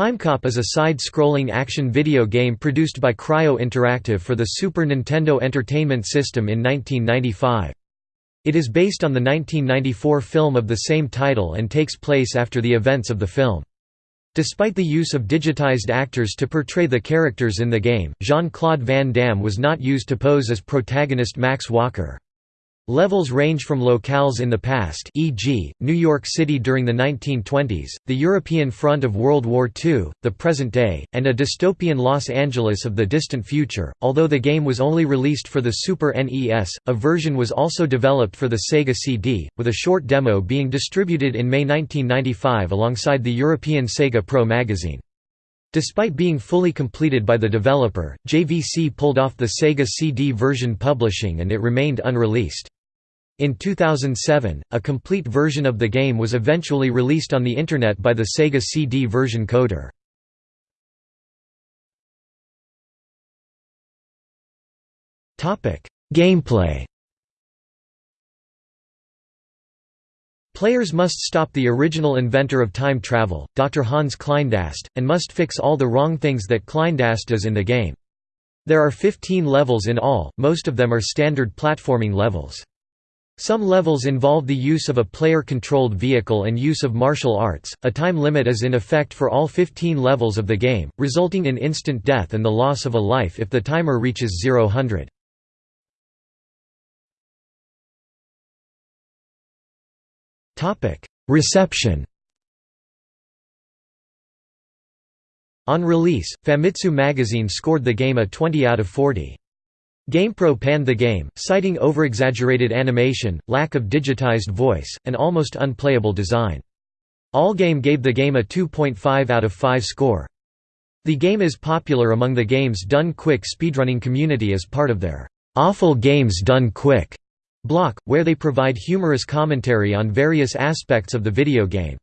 Timecop is a side-scrolling action video game produced by Cryo Interactive for the Super Nintendo Entertainment System in 1995. It is based on the 1994 film of the same title and takes place after the events of the film. Despite the use of digitized actors to portray the characters in the game, Jean-Claude Van Damme was not used to pose as protagonist Max Walker. Levels range from locales in the past e.g., New York City during the 1920s, the European front of World War II, the present day, and a dystopian Los Angeles of the distant future. Although the game was only released for the Super NES, a version was also developed for the Sega CD, with a short demo being distributed in May 1995 alongside the European Sega Pro magazine. Despite being fully completed by the developer, JVC pulled off the Sega CD version publishing and it remained unreleased. In 2007, a complete version of the game was eventually released on the Internet by the Sega CD version coder. Gameplay Players must stop the original inventor of time travel, Dr. Hans Kleindast, and must fix all the wrong things that Kleindast does in the game. There are 15 levels in all, most of them are standard platforming levels. Some levels involve the use of a player-controlled vehicle and use of martial arts. A time limit is in effect for all 15 levels of the game, resulting in instant death and the loss of a life if the timer reaches 0 Topic: Reception. On release, Famitsu magazine scored the game a 20 out of 40. GamePro panned the game, citing overexaggerated animation, lack of digitized voice, and almost unplayable design. Allgame gave the game a 2.5 out of 5 score. The game is popular among the Games Done Quick speedrunning community as part of their Awful Games Done Quick block, where they provide humorous commentary on various aspects of the video game.